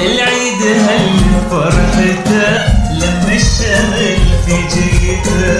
العيد هل فرحته لما الشمل في جيته